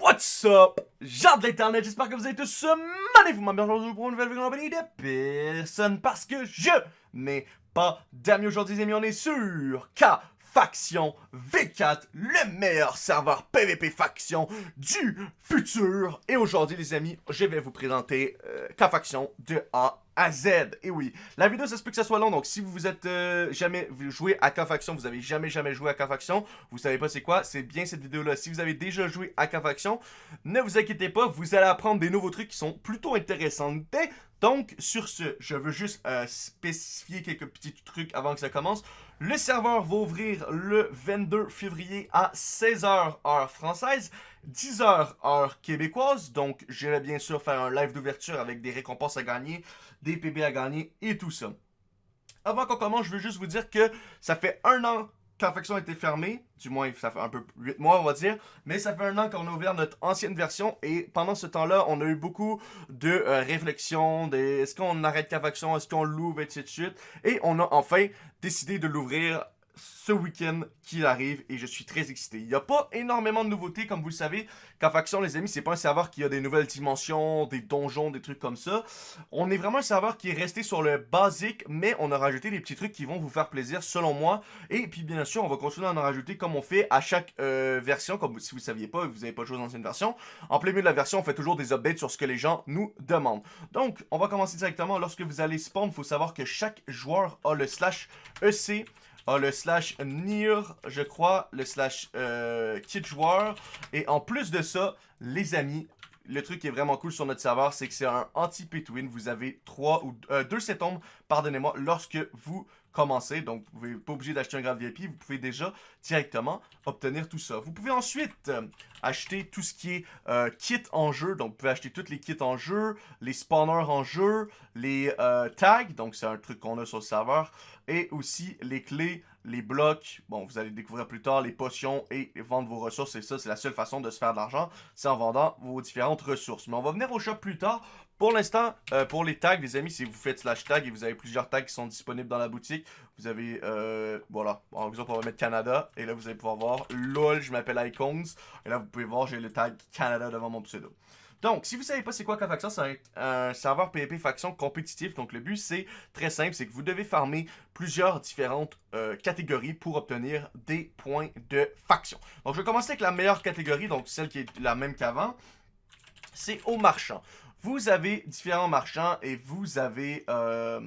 What's up? Gens de l'internet, j'espère que vous êtes tous magnifiques. Vous m'avez aujourd'hui pour une nouvelle vidéo compagnie de personne parce que je n'ai pas d'amis aujourd'hui, les amis. On est sur K Faction V4, le meilleur serveur PVP faction du futur. Et aujourd'hui, les amis, je vais vous présenter euh, K Faction de A à Z. Et oui, la vidéo, ça se peut que ça soit long, donc si vous êtes euh, jamais joué à K-Faction, vous avez jamais jamais joué à K-Faction, vous savez pas c'est quoi, c'est bien cette vidéo-là. Si vous avez déjà joué à K-Faction, ne vous inquiétez pas, vous allez apprendre des nouveaux trucs qui sont plutôt intéressants. Donc, sur ce, je veux juste euh, spécifier quelques petits trucs avant que ça commence. Le serveur va ouvrir le 22 février à 16h heure française, 10h heure québécoise. Donc, j'irai bien sûr faire un live d'ouverture avec des récompenses à gagner, des PB à gagner et tout ça. Avant qu'on commence, je veux juste vous dire que ça fait un an faction a été fermée, du moins ça fait un peu 8 mois on va dire, mais ça fait un an qu'on a ouvert notre ancienne version et pendant ce temps-là, on a eu beaucoup de euh, réflexions, des est-ce qu'on arrête faction, est-ce qu'on l'ouvre, etc. Et on a enfin décidé de l'ouvrir ce week-end qui arrive et je suis très excité. Il n'y a pas énormément de nouveautés, comme vous le savez. Qu'en faction, les amis, c'est pas un serveur qui a des nouvelles dimensions, des donjons, des trucs comme ça. On est vraiment un serveur qui est resté sur le basique, mais on a rajouté des petits trucs qui vont vous faire plaisir, selon moi. Et puis, bien sûr, on va continuer à en rajouter comme on fait à chaque euh, version, comme si vous ne saviez pas, vous n'avez pas joué dans l'ancienne version. En plein milieu de la version, on fait toujours des updates sur ce que les gens nous demandent. Donc, on va commencer directement. Lorsque vous allez spawn, il faut savoir que chaque joueur a le slash EC a le slash NIR, je crois, le slash euh, joueur. Et en plus de ça, les amis, le truc qui est vraiment cool sur notre serveur, c'est que c'est un anti-pay Vous avez trois ou euh, deux septembre, pardonnez-moi, lorsque vous commencez. Donc, vous n'êtes pas obligé d'acheter un grade VIP. Vous pouvez déjà directement obtenir tout ça. Vous pouvez ensuite euh, acheter tout ce qui est euh, kit en jeu. Donc, vous pouvez acheter tous les kits en jeu, les spawners en jeu, les tags. Donc, c'est un truc qu'on a sur le serveur. Et aussi les clés les blocs, bon, vous allez découvrir plus tard, les potions et vendre vos ressources. Et ça, c'est la seule façon de se faire de l'argent, c'est en vendant vos différentes ressources. Mais on va venir au shop plus tard. Pour l'instant, euh, pour les tags, les amis, si vous faites slash tag et vous avez plusieurs tags qui sont disponibles dans la boutique, vous avez, euh, voilà, par exemple, on va mettre Canada. Et là, vous allez pouvoir voir, lol, je m'appelle Icons. Et là, vous pouvez voir, j'ai le tag Canada devant mon pseudo. Donc, si vous savez pas c'est quoi K-Faction, c'est un, serveur PvP faction compétitif. Donc, le but, c'est très simple, c'est que vous devez farmer plusieurs différentes euh, catégories pour obtenir des points de faction. Donc, je vais commencer avec la meilleure catégorie, donc celle qui est la même qu'avant. C'est au marchand. Vous avez différents marchands et vous avez... Euh,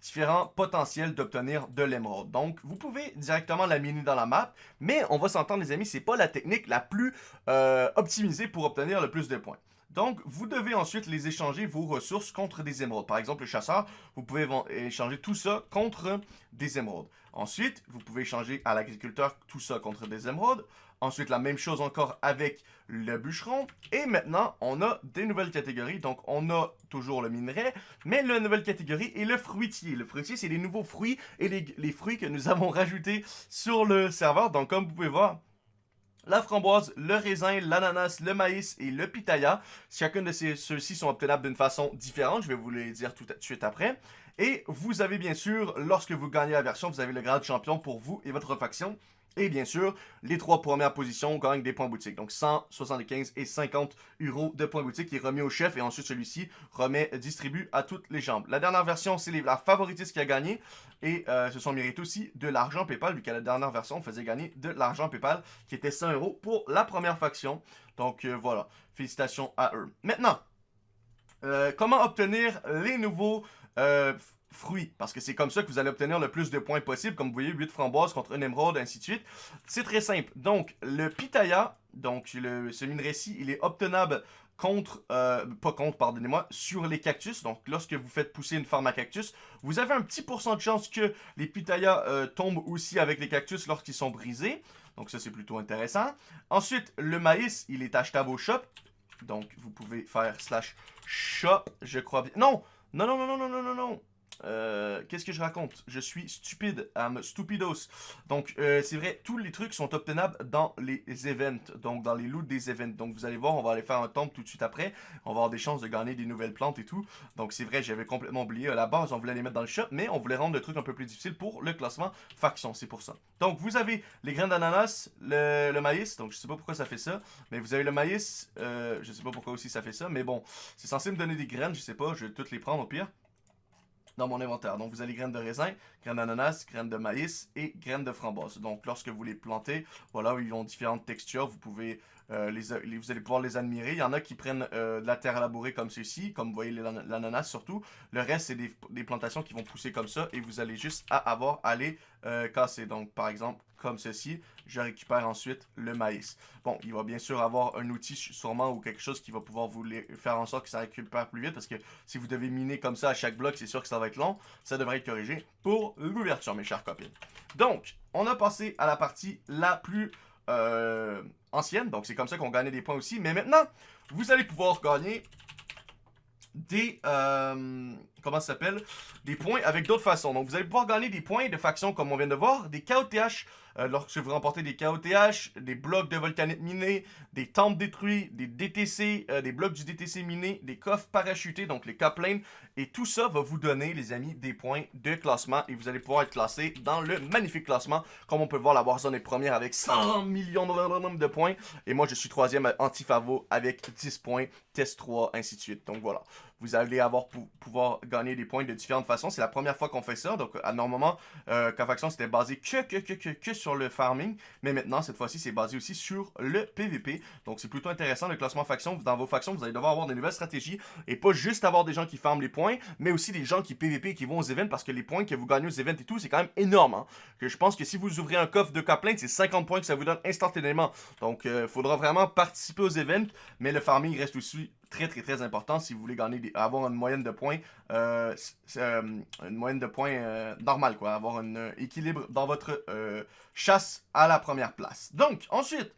différents potentiels d'obtenir de l'émeraude. Donc, vous pouvez directement la miner dans la map, mais on va s'entendre les amis, c'est pas la technique la plus euh, optimisée pour obtenir le plus de points. Donc, vous devez ensuite les échanger vos ressources contre des émeraudes. Par exemple, le chasseur, vous pouvez échanger tout ça contre des émeraudes. Ensuite, vous pouvez échanger à l'agriculteur tout ça contre des émeraudes. Ensuite, la même chose encore avec le bûcheron. Et maintenant, on a des nouvelles catégories. Donc, on a toujours le minerai, mais la nouvelle catégorie est le fruitier. Le fruitier, c'est les nouveaux fruits et les, fruits que nous avons rajoutés sur le serveur. Donc, comme vous pouvez voir, la framboise, le raisin, l'ananas, le maïs et le pitaya. Chacun de ceux-ci sont obtenables d'une façon différente. Je vais vous les dire tout de suite après. Et vous avez bien sûr, lorsque vous gagnez la version, vous avez le grade champion pour vous et votre faction. Et bien sûr, les trois premières positions gagnent des points boutique. Donc 175 et 50 euros de points boutique qui est remis au chef. Et ensuite, celui-ci remet, distribue à toutes les jambes. La dernière version, c'est la favoritiste qui a gagné. Et euh, ce sont mérite aussi de l'argent PayPal, vu qu'à la dernière version, on faisait gagner de l'argent PayPal, qui était 100 euros pour la première faction. Donc euh, voilà, félicitations à eux. Maintenant, euh, comment obtenir les nouveaux fruits, parce que c'est comme ça que vous allez obtenir le plus de points possible, comme vous voyez, 8 framboises contre un émeraude, ainsi de suite. C'est très simple. Donc, le pitaya, donc le, ce minerai-ci, il est obtenable contre, euh, pas contre, pardonnez-moi, sur les cactus. Donc, lorsque vous faites pousser une farm à cactus, vous avez un petit pourcent de chance que les pitayas euh, tombent aussi avec les cactus lorsqu'ils sont brisés. Donc, ça, c'est plutôt intéressant. Ensuite, le maïs, il est achetable au shop. Donc, vous pouvez faire slash shop, je crois bien. Non! Non, non, non, non, non, non, non, non! Euh, qu'est-ce que je raconte? Je suis stupide, I'm stupidos. Donc, euh, c'est vrai, tous les trucs sont obtenables dans les events, donc dans les loots des events. Donc, vous allez voir, on va aller faire un temple tout de suite après. On va avoir des chances de gagner des nouvelles plantes et tout. Donc, c'est vrai, j'avais complètement oublié. À la base, on voulait les mettre dans le shop, mais on voulait rendre le truc un peu plus difficile pour le classement faction, c'est pour ça. Donc, vous avez les graines d'ananas, le, maïs, donc je sais pas pourquoi ça fait ça, mais vous avez le maïs, euh, je sais pas pourquoi aussi ça fait ça, mais bon, c'est censé me donner des graines, je sais pas, je vais toutes les prendre au pire dans mon inventaire. Donc, vous avez graines de raisin, graines d'ananas, graines de maïs et graines de framboise. Donc, lorsque vous les plantez, voilà, ils ont différentes textures. Vous pouvez euh, les, vous allez pouvoir les admirer. Il y en a qui prennent euh, de la terre labourée comme ceci, comme vous voyez l'ananas surtout. Le reste, c'est des, plantations qui vont pousser comme ça et vous allez juste avoir à les euh, casser. Donc, par exemple, comme ceci, je récupère ensuite le maïs. Bon, il va bien sûr avoir un outil sûrement ou quelque chose qui va pouvoir vous faire en sorte que ça récupère plus vite parce que si vous devez miner comme ça à chaque bloc, c'est sûr que ça va être long. Ça devrait être corrigé pour l'ouverture, mes chers copines. Donc, on a passé à la partie la plus ancienne. Donc, c'est comme ça qu'on gagnait des points aussi. Mais maintenant, vous allez pouvoir gagner des... Euh, comment ça s'appelle? Des points avec d'autres façons. Donc, vous allez pouvoir gagner des points de faction, comme on vient de voir, des KOTH lorsque vous remportez des KOTH, des blocs de volcanite minés, des temples détruits, des DTC, euh, des blocs du DTC miné, des coffres parachutés, donc les Coplanes. Et tout ça va vous donner, les amis, des points de classement. Et vous allez pouvoir être classé dans le magnifique classement. Comme on peut voir, la Warzone est première avec 100 millions de points. Et moi, je suis troisième Antifavo avec 10 points, test 3, ainsi de suite. Donc voilà vous allez avoir pouvoir gagner des points de différentes façons. C'est la première fois qu'on fait ça. Donc, à normalement, euh, faction, c'était basé que, que, que, que, que sur le farming. Mais maintenant, cette fois-ci, c'est basé aussi sur le PVP. Donc, c'est plutôt intéressant. Le classement faction, dans vos factions, vous allez devoir avoir des nouvelles stratégies. Et pas juste avoir des gens qui farment les points, mais aussi des gens qui PVP et qui vont aux events. Parce que les points que vous gagnez aux events et tout, c'est quand même énorme. Hein. Que je pense que si vous ouvrez un coffre de Coplain, c'est 50 points que ça vous donne instantanément. Donc, il euh, faudra vraiment participer aux events. Mais le farming reste aussi très très très important si vous voulez gagner avoir une moyenne de points euh, euh, une moyenne de points euh, normale quoi. Avoir un équilibre dans votre chasse à la première place. Donc ensuite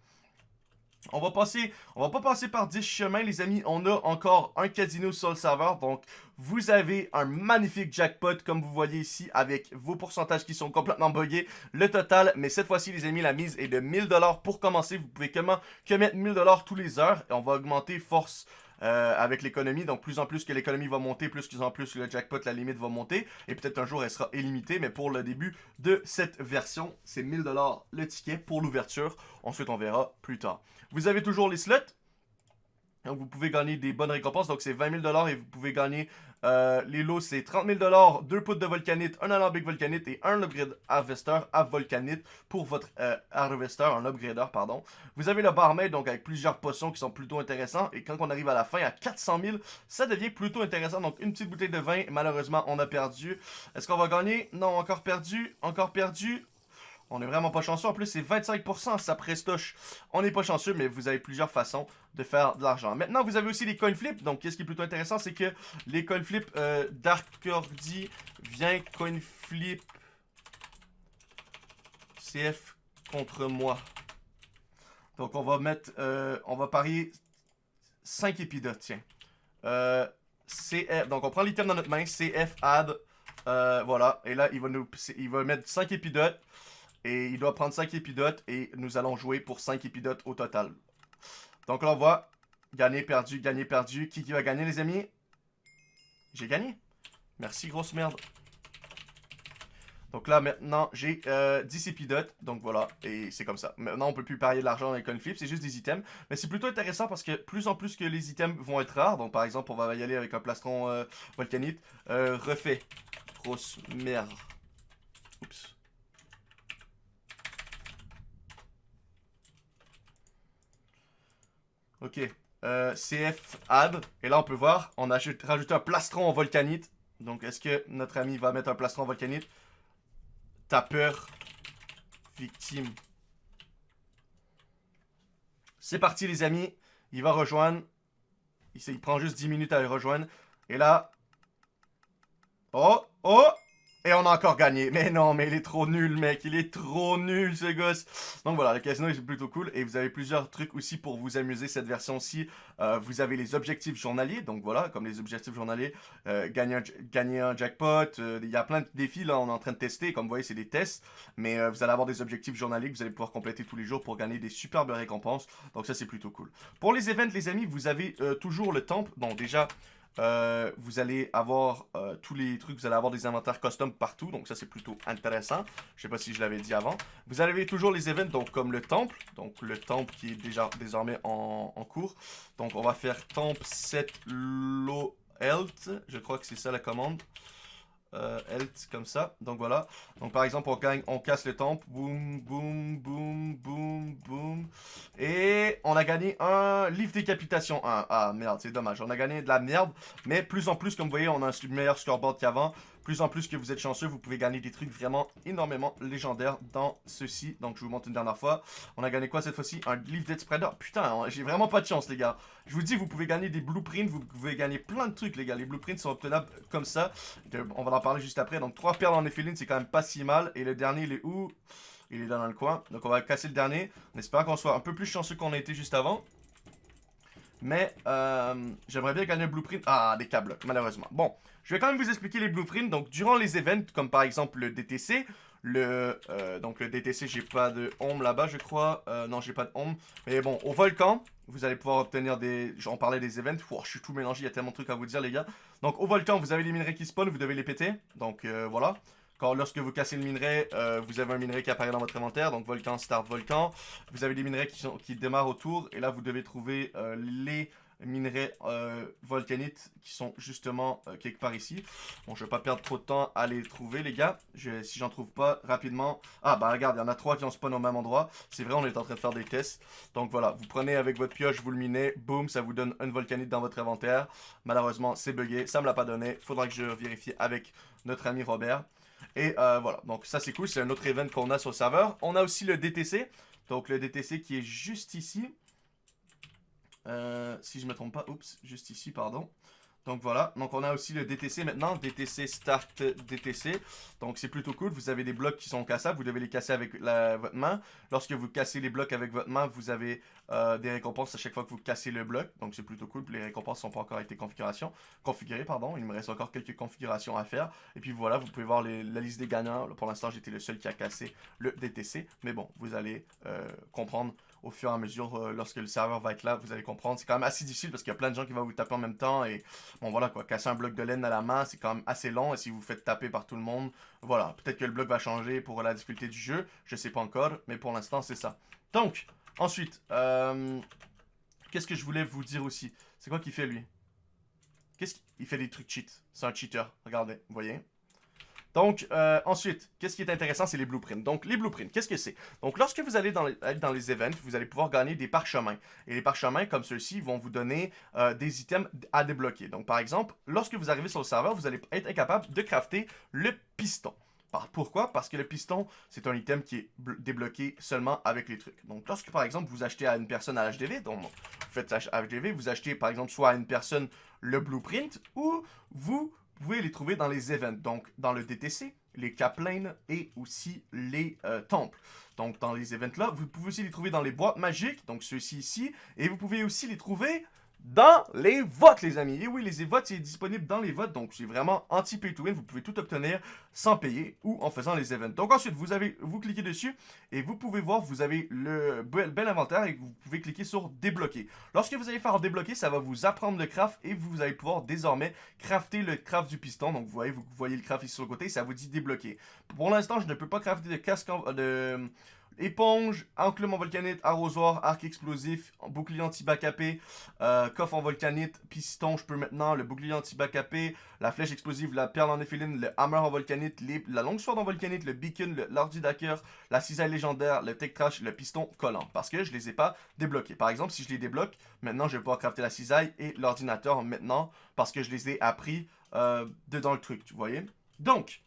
on va passer, on va pas passer par 10 chemins les amis, on a encore un casino sur le serveur, donc vous avez un magnifique jackpot comme vous voyez ici avec vos pourcentages qui sont complètement buggés, le total, mais cette fois-ci les amis la mise est de 1000$ pour commencer, vous pouvez que, que mettre 1000$ tous les heures. Et on va augmenter force euh, avec l'économie. Donc, plus en plus que l'économie va monter, plus en plus le jackpot, la limite va monter. Et peut-être un jour, elle sera illimitée. Mais pour le début de cette version, c'est 1000$ le ticket pour l'ouverture. Ensuite, on verra plus tard. Vous avez toujours les slots. Donc, vous pouvez gagner des bonnes récompenses. Donc, c'est 20 000 et vous pouvez gagner euh, les lots, c'est 30 000 2 poudres de volcanite, un alambic volcanite et un upgrade harvester à volcanite pour votre euh, harvester, un upgrader, pardon. Vous avez le barmaid, donc avec plusieurs potions qui sont plutôt intéressants. Et quand on arrive à la fin, à 400 000, ça devient plutôt intéressant. Donc, une petite bouteille de vin, malheureusement, on a perdu. Est-ce qu'on va gagner? Non, encore perdu, encore perdu. On est vraiment pas chanceux. En plus, c'est 25%, ça prestoche. On n'est pas chanceux, mais vous avez plusieurs façons de faire de l'argent. Maintenant, vous avez aussi les coin flips. Donc, qu'est-ce qui est plutôt intéressant, c'est que les coin flips euh, Dark Cordy vient coin flip CF contre moi. Donc, on va mettre, euh, on va parier 5 épidotes, tiens. Euh, CF, donc on prend l'item dans notre main, CF add, voilà. Et là, il va nous, il va mettre 5 épidotes. Et il doit prendre 5 épidotes et nous allons jouer pour 5 épidotes au total. Donc là, on voit gagner, perdu, gagner, perdu. Qui, qui va gagner, les amis? J'ai gagné. Merci, grosse merde. Donc là, maintenant, j'ai euh, 10 épidotes. Donc voilà, et c'est comme ça. Maintenant, on peut plus parier de l'argent avec flip, c'est juste des items. Mais c'est plutôt intéressant parce que plus en plus que les items vont être rares. Donc par exemple, on va y aller avec un plastron euh, volcanite. Euh, refait. Grosse merde. Oups. Ok. Euh, CF add. Et là, on peut voir, on a rajouté un plastron en volcanite. Donc, est-ce que notre ami va mettre un plastron en volcanite? T'as peur. Victime. C'est parti, les amis. Il va rejoindre. Il, il prend juste 10 minutes à le rejoindre. Et là... Oh! Oh! Et on a encore gagné. Mais non, mais il est trop nul, mec. Il est trop nul, ce gosse. Donc voilà, le casino est plutôt cool. Et vous avez plusieurs trucs aussi pour vous amuser. Cette version-ci, euh, vous avez les objectifs journaliers. Donc voilà, comme les objectifs journaliers, euh, gagner, un, jackpot. Euh, il y a plein de défis, là, on est en train de tester. Comme vous voyez, c'est des tests. Mais vous allez avoir des objectifs journaliers que vous allez pouvoir compléter tous les jours pour gagner des superbes récompenses. Donc ça, c'est plutôt cool. Pour les events, les amis, vous avez toujours le temple. Bon, déjà... Euh, vous allez avoir euh, tous les trucs, vous allez avoir des inventaires custom partout, donc ça c'est plutôt intéressant. Je sais pas si je l'avais dit avant. Vous avez toujours les events, donc comme le temple, donc le temple qui est déjà désormais en, cours. Donc on va faire temple set low health, je crois que c'est ça la commande euh, health comme ça. Donc voilà. Donc par exemple, on gagne, on casse le temple. Boum, boum, boum, boum, boum. Et on a gagné un livre décapitation 1. Ah merde, c'est dommage. On a gagné de la merde. Mais plus en plus, comme vous voyez, on a un meilleur scoreboard qu'avant plus en plus que vous êtes chanceux, vous pouvez gagner des trucs vraiment énormément légendaires dans ceci. Donc, je vous montre une dernière fois. On a gagné quoi cette fois-ci? Un livre Dead Spreader. Putain, j'ai vraiment pas de chance, les gars. Je vous dis, vous pouvez gagner des blueprints, vous pouvez gagner plein de trucs, les gars. Les blueprints sont obtenables comme ça. On va en parler juste après. Donc, trois perles en éphéline, c'est quand même pas si mal. Et le dernier, il est où? Il est là dans le coin. Donc, on va casser le dernier. On espère qu'on soit un peu plus chanceux qu'on a été juste avant. Mais euh, j'aimerais bien gagner un blueprint. Ah, des câbles, malheureusement. Bon, je vais quand même vous expliquer les blueprints. Donc, durant les events, comme par exemple le DTC, le, euh, donc le DTC, j'ai pas de home là-bas, je crois. Euh, non, j'ai pas de home. Mais bon, au volcan, vous allez pouvoir obtenir des... J'en parlais des events. je suis tout mélangé, il y a tellement de trucs à vous dire, les gars. Donc, au volcan, vous avez les minerais qui spawnent, vous devez les péter. Donc, voilà. Quand, lorsque vous cassez le minerai, euh, vous avez un minerai qui apparaît dans votre inventaire. Donc volcan, start, volcan. Vous avez des minerais qui, sont, qui démarrent autour. Et là, vous devez trouver euh, les minerais euh, volcanites qui sont justement quelque part ici. Bon, je vais pas perdre trop de temps à les trouver, les gars. Je, si j'en trouve pas rapidement... Ah, bah regarde, il y en a trois qui ont spawn au même endroit. C'est vrai, on est en train de faire des tests. Donc voilà, vous prenez avec votre pioche, vous le minez. Boum, ça vous donne une volcanite dans votre inventaire. Malheureusement, c'est bugué. Ça me l'a pas donné. Faudra que je vérifie avec notre ami Robert. Et euh, voilà, donc ça c'est cool, c'est un autre event qu'on a sur le serveur. On a aussi le DTC, donc le DTC qui est juste ici. Euh, si je me trompe pas, oups, juste ici, pardon. Donc voilà, donc on a aussi le DTC maintenant, DTC Start DTC. Donc c'est plutôt cool, vous avez des blocs qui sont cassables, vous devez les casser avec votre main. Lorsque vous cassez les blocs avec votre main, vous avez euh, des récompenses à chaque fois que vous cassez le bloc. Donc c'est plutôt cool, les récompenses sont pas encore été configurées. Pardon. Il me reste encore quelques configurations à faire. Et puis voilà, vous pouvez voir la liste des gagnants. Pour l'instant, j'étais le seul qui a cassé le DTC. Mais bon, vous allez euh, comprendre au fur et à mesure, euh, lorsque le serveur va être là, vous allez comprendre. C'est quand même assez difficile parce qu'il y a plein de gens qui vont vous taper en même temps. Et bon, voilà quoi, casser un bloc de laine à la main, c'est quand même assez long. Et si vous faites taper par tout le monde, voilà, peut-être que le bloc va changer pour la difficulté du jeu. Je sais pas encore, mais pour l'instant, c'est ça. Donc, ensuite, euh, qu'est-ce que je voulais vous dire aussi? C'est quoi qu'il fait lui? Qu'est-ce qu'il fait des trucs cheat? C'est un cheater, regardez, vous voyez? Donc, euh, ensuite, qu'est-ce qui est intéressant, c'est les blueprints. Donc, les blueprints, qu'est-ce que c'est? Donc, lorsque vous allez dans les, dans les events, vous allez pouvoir gagner des parchemins. Et les parchemins, comme ceux-ci, vont vous donner euh, des items à débloquer. Donc, par exemple, lorsque vous arrivez sur le serveur, vous allez être incapable de crafter le piston. Pourquoi? Parce que le piston, c'est un item qui est débloqué seulement avec les trucs. Donc, lorsque, par exemple, vous achetez à une personne à HDV, donc vous faites HDV, vous achetez, par exemple, soit à une personne le blueprint, ou vous pouvez les trouver dans les events, donc dans le DTC, les Caplane et aussi les euh, temples. Donc dans les events là, vous pouvez aussi les trouver dans les boîtes magiques, donc ceux-ci ici, et vous pouvez aussi les trouver dans les votes, les amis. Et oui, les votes, c'est disponible dans les votes, donc c'est vraiment anti-pay to win. Vous pouvez tout obtenir sans payer ou en faisant les events. Donc ensuite, vous avez, vous cliquez dessus et vous pouvez voir, vous avez le bel, inventaire et vous pouvez cliquer sur débloquer. Lorsque vous allez faire débloquer, ça va vous apprendre le craft et vous allez pouvoir désormais crafter le craft du piston. Donc vous voyez, vous voyez le craft ici sur le côté, ça vous dit débloquer. Pour l'instant, je ne peux pas crafter de casque de Éponge, enclume en volcanite, arrosoir, arc explosif, bouclier anti-backapé, euh, coffre en volcanite, piston, je peux maintenant, le bouclier anti-backapé, la flèche explosive, la perle en éphéline, le hammer en volcanite, la longue sword en volcanite, le beacon, l'ordi d'hacker, la cisaille légendaire, le tech trash, le piston collant. Parce que je les ai pas débloqués. Par exemple, si je les débloque, maintenant je vais pouvoir crafter la cisaille et l'ordinateur maintenant parce que je les ai appris euh, dedans le truc, tu voyez. Donc,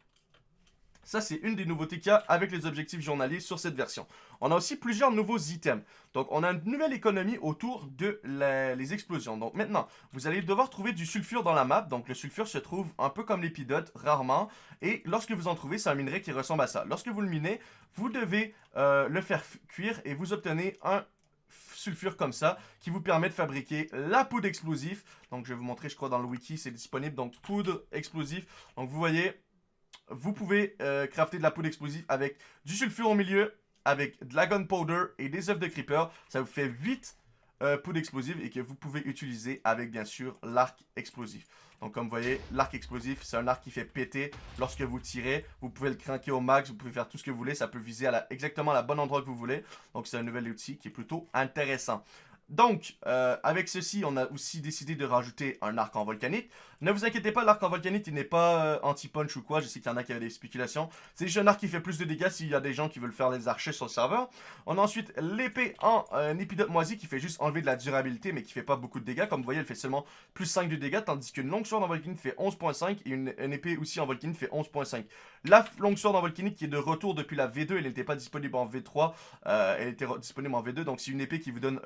Ça, c'est une des nouveautés qu'il y a avec les objectifs journaliers sur cette version. On a aussi plusieurs nouveaux items. Donc, on a une nouvelle économie autour de les explosions. Donc, maintenant, vous allez devoir trouver du sulfure dans la map. Donc, le sulfure se trouve un peu comme l'épidote, rarement. Et lorsque vous en trouvez, c'est un minerai qui ressemble à ça. Lorsque vous le minez, vous devez euh, le faire cuire et vous obtenez un sulfure comme ça qui vous permet de fabriquer la poudre explosive. Donc, je vais vous montrer, je crois, dans le wiki, c'est disponible. Donc, poudre explosive. Donc, vous voyez, vous pouvez euh, crafter de la poudre explosive avec du sulfure au milieu, avec de la gunpowder et des œufs de creeper. Ça vous fait 8 euh, poudres explosives et que vous pouvez utiliser avec, bien sûr, l'arc explosif. Donc, comme vous voyez, l'arc explosif, c'est un arc qui fait péter lorsque vous tirez. Vous pouvez le craquer au max, vous pouvez faire tout ce que vous voulez. Ça peut viser à exactement la bonne endroit que vous voulez. Donc, c'est un nouvel outil qui est plutôt intéressant. Donc, euh, avec ceci, on a aussi décidé de rajouter un arc en volcanite. Ne vous inquiétez pas, l'arc en volcanite, il n'est pas euh, anti-punch ou quoi. Je sais qu'il y en a qui avaient des spéculations. C'est juste un arc qui fait plus de dégâts s'il y a des gens qui veulent faire les archers sur le serveur. On a ensuite l'épée en euh, épidote moisi qui fait juste enlever de la durabilité, mais qui fait pas beaucoup de dégâts. Comme vous voyez, elle fait seulement plus 5 de dégâts, tandis qu'une longue sword en volcanite fait 11.5 et une, épée aussi en volcanite fait 11.5. La longue sword en volcanite qui est de retour depuis la V2, elle n'était pas disponible en V3, elle était disponible en V2, donc c'est une épée qui vous donne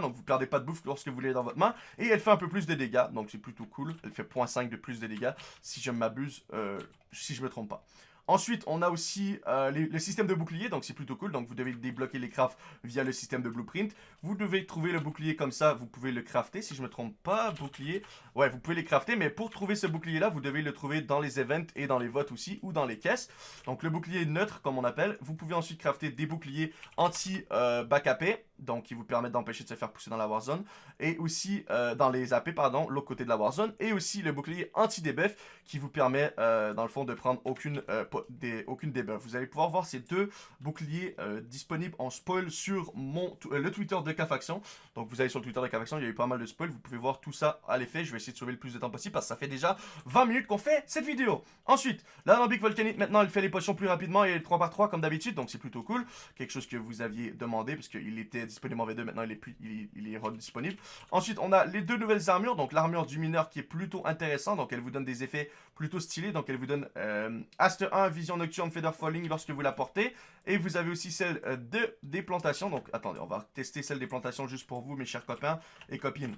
donc vous perdez pas de bouffe lorsque vous l'avez dans votre main. Et elle fait un peu plus de dégâts, donc c'est plutôt cool. Elle fait 0.5 de plus de dégâts, si je m'abuse, euh, si je me trompe pas. Ensuite, on a aussi euh, le système de bouclier, donc c'est plutôt cool. Donc vous devez débloquer les crafts via le système de blueprint. Vous devez trouver le bouclier comme ça, vous pouvez le crafter. Si je me trompe pas, bouclier, ouais, vous pouvez les crafter. Mais pour trouver ce bouclier-là, vous devez le trouver dans les events et dans les votes aussi, ou dans les caisses. Donc le bouclier neutre, comme on appelle. Vous pouvez ensuite crafter des boucliers anti-backupé, euh, donc qui vous permettent d'empêcher de se faire pousser dans la warzone. Et aussi euh, dans les AP, pardon, l'autre côté de la warzone. Et aussi le bouclier anti-debuff, qui vous permet, dans le fond, de prendre aucune des, aucune debuff. Vous allez pouvoir voir ces deux boucliers euh, disponibles en spoil sur mon, euh, le Twitter de K-Faction. Donc vous allez sur le Twitter de K-Faction, il y a eu pas mal de spoil. Vous pouvez voir tout ça à l'effet. Je vais essayer de sauver le plus de temps possible parce que ça fait déjà 20 minutes qu'on fait cette vidéo. Ensuite, l'alambic volcanique, maintenant, elle fait les potions plus rapidement et 3 par 3 comme d'habitude. Donc c'est plutôt cool. Quelque chose que vous aviez demandé parce qu'il était disponible en V2. Maintenant, il est, plus, il, est disponible. Ensuite, on a les deux nouvelles armures. Donc l'armure du mineur qui est plutôt intéressant. Donc elle vous donne des effets plutôt stylés. Donc elle vous donne euh, Ast 1, Vision Nocturne, Feather Falling lorsque vous la portez. Et vous avez aussi celle euh, de des plantations. Donc attendez, on va tester celle des plantations juste pour vous, mes chers copains et copines.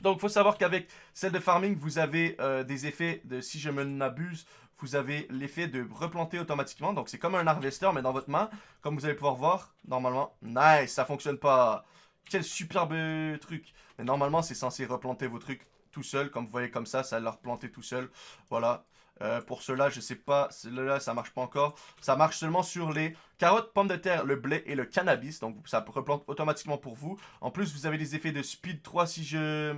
Donc, faut savoir qu'avec celle de farming, vous avez euh, des effets de, si je me n'abuse, vous avez l'effet de replanter automatiquement. Donc, c'est comme un harvester, mais dans votre main. Comme vous allez pouvoir voir, normalement, nice, ça fonctionne pas. Quel superbe truc. Mais normalement, c'est censé replanter vos trucs tout seul. Comme vous voyez comme ça, ça l'a replanté tout seul. Voilà. Euh, pour cela, je sais pas, là ça marche pas encore. Ça marche seulement sur les carottes, pommes de terre, le blé et le cannabis. Donc ça replante automatiquement pour vous. En plus, vous avez des effets de speed 3 si je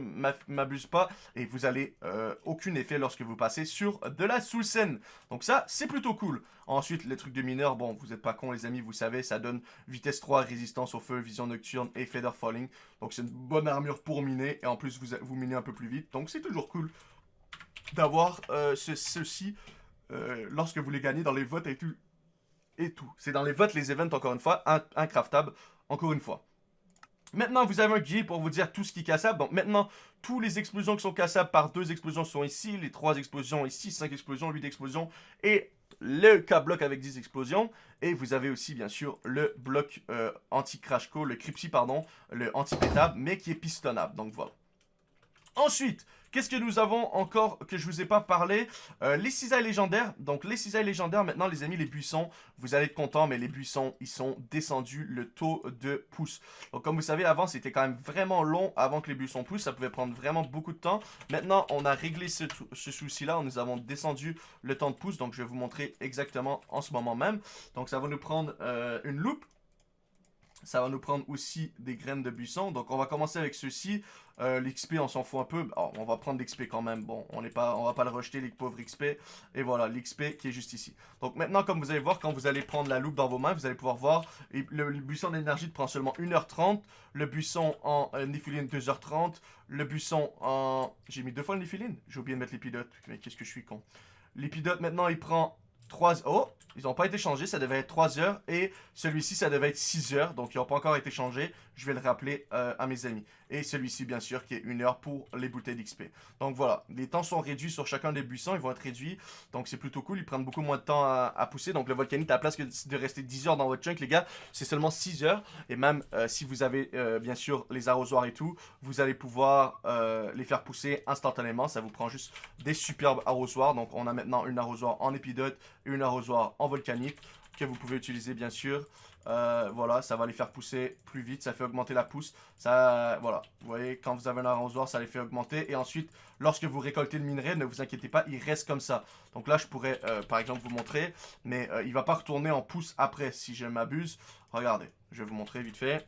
m'abuse pas. Et vous avez euh, aucun effet lorsque vous passez sur de la sous scène. Donc ça, c'est plutôt cool. Ensuite, les trucs de mineur, bon, vous êtes pas cons les amis, vous savez, ça donne vitesse 3, résistance au feu, vision nocturne et feather falling. Donc c'est une bonne armure pour miner. Et en plus, vous, vous minez un peu plus vite. Donc c'est toujours cool d'avoir euh, ceci euh, lorsque vous les gagnez dans les votes et tout. Et tout. C'est dans les votes, les events, encore une fois, incraftable, encore une fois. Maintenant, vous avez un guide pour vous dire tout ce qui est cassable. Donc maintenant, tous les explosions qui sont cassables par deux explosions sont ici. Les trois explosions ici, cinq explosions, huit explosions. Et le K-bloc avec 10 explosions. Et vous avez aussi, bien sûr, le bloc euh, anti-crash le Cripsy, pardon, le anti-pétable, mais qui est pistonnable. Donc voilà. Ensuite, qu'est-ce que nous avons encore que je vous ai pas parlé? Euh, Les cisailles légendaires. Donc les cisailles légendaires, maintenant les amis, les buissons, vous allez être contents, mais les buissons, ils sont descendus le taux de pouce. Donc comme vous savez, avant, c'était quand même vraiment long avant que les buissons poussent. Ça pouvait prendre vraiment beaucoup de temps. Maintenant, on a réglé ce, souci-là. Nous avons descendu le temps de pouce. Donc je vais vous montrer exactement en ce moment même. Donc ça va nous prendre euh, une loupe ça va nous prendre aussi des graines de buisson. Donc on va commencer avec ceci. Euh, L'XP, on s'en fout un peu. on va prendre l'XP quand même. Bon, on ne on va pas le rejeter, les pauvres XP. Et voilà, l'XP qui est juste ici. Donc maintenant, comme vous allez voir, quand vous allez prendre la loupe dans vos mains, vous allez pouvoir voir, le, buisson d'énergie prend seulement 1h30. Le buisson en euh, 2h30. Le buisson en... J'ai mis deux fois le J'ai oublié de mettre l'épidote. Mais qu'est-ce que je suis con. L'épidote, maintenant, il prend 3... Oh, ils n'ont pas été changés, ça devait être 3 heures. Et celui-ci, ça devait être 6 heures. Donc, ils n'ont pas encore été changés. Je vais le rappeler euh, à mes amis. Et celui-ci, bien sûr, qui est 1 heure pour les bouteilles d'XP. Donc, voilà. Les temps sont réduits sur chacun des buissons. Ils vont être réduits. Donc, c'est plutôt cool. Ils prennent beaucoup moins de temps à, pousser. Donc, le volcanite, à la place que de rester 10 heures dans votre chunk, les gars, c'est seulement 6 heures. Et même euh, si vous avez, euh, bien sûr, les arrosoirs et tout, vous allez pouvoir les faire pousser instantanément. Ça vous prend juste des superbes arrosoirs. Donc, on a maintenant une arrosoir en épidote et une arrosoir en volcanite que vous pouvez utiliser bien sûr. Euh, voilà, ça va les faire pousser plus vite, ça fait augmenter la pousse. Ça, voilà, vous voyez, quand vous avez un arrosoir, ça les fait augmenter. Et ensuite, lorsque vous récoltez le minerai, ne vous inquiétez pas, il reste comme ça. Donc là, je pourrais, euh, par exemple, vous montrer, mais euh, il va pas retourner en pouce après, si je m'abuse. Regardez, je vais vous montrer vite fait.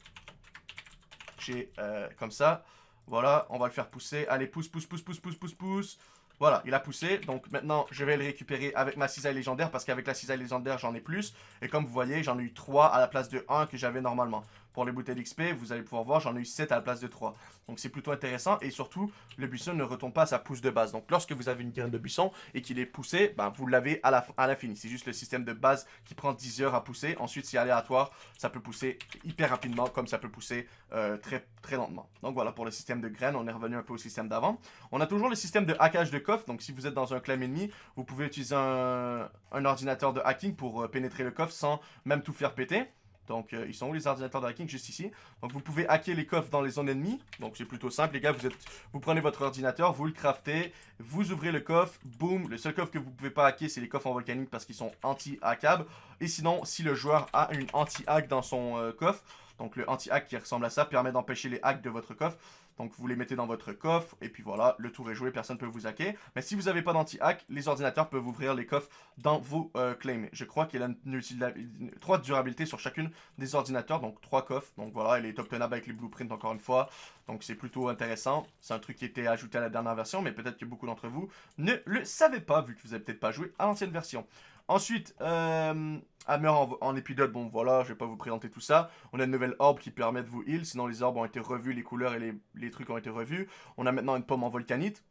J'ai comme ça. Voilà, on va le faire pousser. Allez, pousse, pousse, pousse, pousse, pousse, pousse, pousse. Voilà, il a poussé. Donc maintenant, je vais le récupérer avec ma cisaille légendaire parce qu'avec la cisaille légendaire, j'en ai plus. Et comme vous voyez, j'en ai eu 3 à la place de 1 que j'avais normalement. Pour les bouteilles d'XP, vous allez pouvoir voir, j'en ai eu 7 à la place de 3. Donc c'est plutôt intéressant. Et surtout, le buisson ne retombe pas à sa pousse de base. Donc lorsque vous avez une graine de buisson et qu'il est poussé, ben, vous l'avez à l'infini. c'est juste le système de base qui prend 10 heures à pousser. Ensuite, c'est aléatoire. Ça peut pousser hyper rapidement comme ça peut pousser euh, très, très lentement. Donc voilà pour le système de graines. On est revenu un peu au système d'avant. On a toujours le système de hackage de coffre. Donc si vous êtes dans un claim ennemi, vous pouvez utiliser un, ordinateur de hacking pour euh, pénétrer le coffre sans même tout faire péter. Donc, euh, ils sont où les ordinateurs de hacking? Juste ici. Donc, vous pouvez hacker les coffres dans les zones ennemies. Donc, c'est plutôt simple, les gars. Vous, êtes, vous prenez votre ordinateur, vous le craftez, vous ouvrez le coffre, boum. Le seul coffre que vous pouvez pas hacker, c'est les coffres en volcanique parce qu'ils sont anti-hackables. Et sinon, si le joueur a une anti-hack dans son euh, coffre, donc le anti-hack qui ressemble à ça permet d'empêcher les hacks de votre coffre. Donc vous les mettez dans votre coffre et puis voilà, le tour est joué, personne ne peut vous hacker. Mais si vous n'avez pas d'anti-hack, les ordinateurs peuvent ouvrir les coffres dans vos euh, claims. Je crois qu'il y a une, trois durabilités sur chacune des ordinateurs, donc trois coffres. Donc voilà, il est obtenable avec les blueprints encore une fois. Donc c'est plutôt intéressant. C'est un truc qui était ajouté à la dernière version, mais peut-être que beaucoup d'entre vous ne le savaient pas, vu que vous n'avez peut-être pas joué à l'ancienne version. Ensuite, euh, Hammer en, en, épidote, bon voilà, je vais pas vous présenter tout ça. On a une nouvelle orbe qui permet de vous heal, sinon les orbes ont été revus, les couleurs et les, les trucs ont été revus. On a maintenant une pomme en volcanite.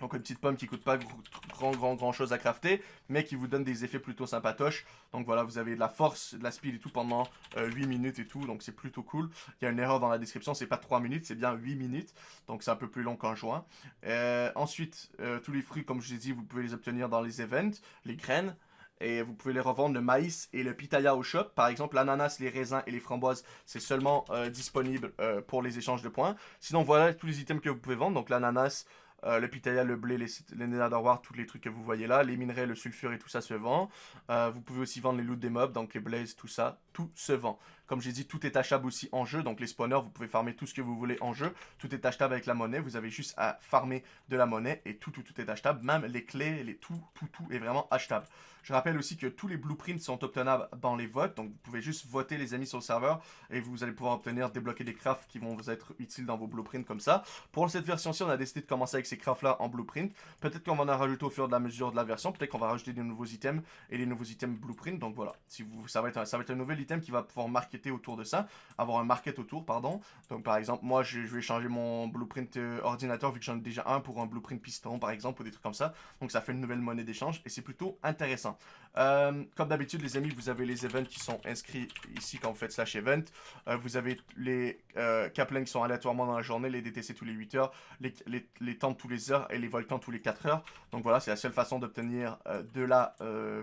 Donc une petite pomme qui coûte pas grand grand grand chose à crafter, mais qui vous donne des effets plutôt sympatoches. Donc voilà, vous avez de la force, de la speed et tout pendant 8 euh, minutes et tout, donc c'est plutôt cool. Il y a une erreur dans la description, c'est pas 3 minutes, c'est bien 8 minutes, donc c'est un peu plus long qu'un joint. Euh, ensuite, euh, tous les fruits, comme je vous ai dit, vous pouvez les obtenir dans les events, les graines. Et vous pouvez les revendre le maïs et le pitaya au shop. Par exemple, l'ananas, les raisins et les framboises, c'est seulement disponible pour les échanges de points. Sinon, voilà tous les items que vous pouvez vendre. Donc l'ananas, euh, le pitaya, le blé, les, les tous les trucs que vous voyez là, les minerais, le sulfure et tout ça se vend. Euh, vous pouvez aussi vendre les loots des mobs, donc les blazes, tout ça, tout se vend. Comme j'ai dit, tout est achetable aussi en jeu, donc les spawners, vous pouvez farmer tout ce que vous voulez en jeu. Tout est achetable avec la monnaie, vous avez juste à farmer de la monnaie et tout, tout, tout est achetable. Même les clés, les tout, tout, tout est vraiment achetable. Je rappelle aussi que tous les blueprints sont obtenables dans les votes, donc vous pouvez juste voter les amis sur le serveur et vous allez pouvoir obtenir, débloquer des crafts qui vont vous être utiles dans vos blueprints comme ça. Pour cette version-ci, on a décidé de commencer avec ces crafts-là en blueprint. Peut-être qu'on va en rajouter au fur et à mesure de la version, peut-être qu'on va rajouter des nouveaux items et des nouveaux items blueprint, donc voilà. Si vous, ça, va être un nouvel item qui va pouvoir autour de ça avoir un market autour, pardon. Donc par exemple, moi je, vais changer mon blueprint euh, ordinateur vu que j'en ai déjà un pour un blueprint piston par exemple ou des trucs comme ça. Donc ça fait une nouvelle monnaie d'échange et c'est plutôt intéressant. Euh, comme d'habitude les amis, vous avez les events qui sont inscrits ici quand vous faites slash event. Euh, vous avez les euh, qui sont aléatoirement dans la journée, les DTC tous les 8 heures, les, les, les temps tous les heures et les volcans tous les 4 heures. Donc voilà, c'est la seule façon d'obtenir de la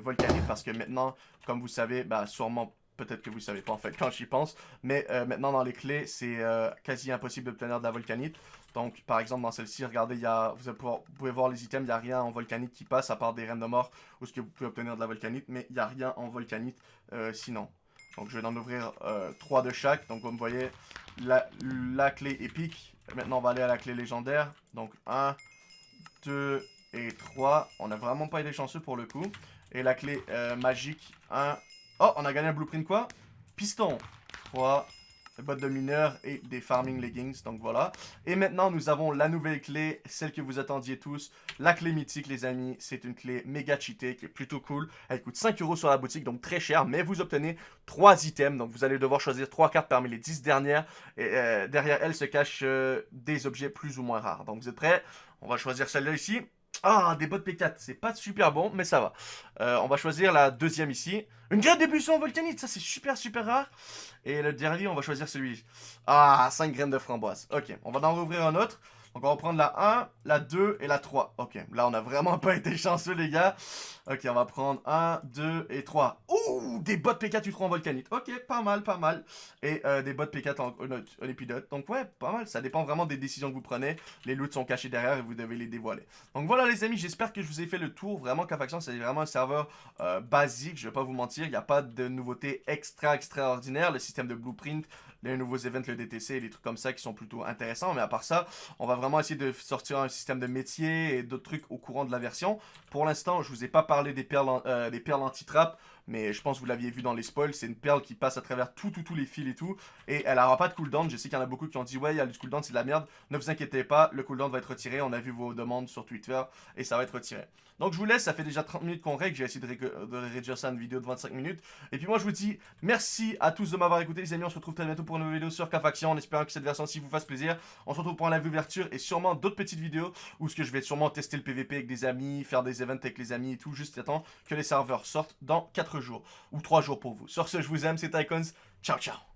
volcanique parce que maintenant, comme vous savez, bah, sûrement peut-être que vous ne savez pas en fait quand j'y pense, mais euh, maintenant dans les clés, c'est euh, quasi impossible d'obtenir de la volcanite. Donc par exemple dans celle-ci, regardez, y a, vous, pouvez voir les items, il n'y a rien en volcanite qui passe à part des reines de mort où ce que vous pouvez obtenir de la volcanite, mais il n'y a rien en volcanite euh, sinon. Donc je vais en ouvrir 3 de chaque, donc comme vous voyez, la, la clé épique, maintenant on va aller à la clé légendaire, donc 1, 2 et 3, on n'a vraiment pas été chanceux pour le coup, et la clé magique 1, Oh, on a gagné un blueprint quoi? Piston. 3, des bottes de mineurs et des farming leggings, donc voilà. Et maintenant, nous avons la nouvelle clé, celle que vous attendiez tous, la clé mythique, les amis. C'est une clé méga cheatée qui est plutôt cool. Elle coûte 5 euros sur la boutique, donc très cher, mais vous obtenez 3 items. Donc vous allez devoir choisir 3 cartes parmi les 10 dernières. Et euh, derrière elle se cachent euh, des objets plus ou moins rares. Donc vous êtes prêts? On va choisir celle-là ici. Ah, des bottes P4, c'est pas super bon, mais ça va. Euh, on va choisir la deuxième ici. Une graine de buisson volcanite, ça c'est super super rare. Et le dernier, on va choisir celui. Ah, 5 graines de framboise. Ok, on va en rouvrir un autre. Donc on va prendre la 1, la 2 et la 3. Ok, là on a vraiment pas été chanceux les gars. Ok, on va prendre 1, 2 et 3. Ouh, des bottes P4 Utron Volcanite. Ok, pas mal, pas mal. Et euh, des bottes P4 en, en, épidote. Donc ouais, pas mal. Ça dépend vraiment des décisions que vous prenez. Les loots sont cachés derrière et vous devez les dévoiler. Donc voilà les amis, j'espère que je vous ai fait le tour. Vraiment, K-Faction, c'est vraiment un serveur euh, basique. Je vais pas vous mentir, il n'y a pas de nouveautés extra extraordinaires. Le système de blueprint, les nouveaux events, le DTC, les trucs comme ça qui sont plutôt intéressants. Mais à part ça, on va vraiment essayer de sortir un système de métier et d'autres trucs au courant de la version. Pour l'instant, je vous ai pas parlé des perles, euh, des perles anti-trap, mais je pense que vous l'aviez vu dans les spoils. C'est une perle qui passe à travers tout, tout, tous les fils et tout. Et elle n'aura pas de cooldown. Je sais qu'il y en a beaucoup qui ont dit, ouais, il y a le cooldown, c'est de la merde. Ne vous inquiétez pas, le cooldown va être retiré. On a vu vos demandes sur Twitter et ça va être retiré. Donc je vous laisse, ça fait déjà 30 minutes qu'on règle. J'ai essayé de, réduire ça à une vidéo de 25 minutes. Et puis moi, je vous dis merci à tous de m'avoir écouté, les amis. On se retrouve très bientôt pour une nouvelle vidéo sur K-Faction en espérant que cette version-ci vous fasse plaisir. On se retrouve pour un live ouverture et sûrement d'autres petites vidéos où ce que je vais sûrement tester le PVP avec des amis, faire des events avec les amis et tout, juste attendre que les serveurs sortent dans 4 jours ou 3 jours pour vous. Sur ce, je vous aime, c'est Icons. Ciao, ciao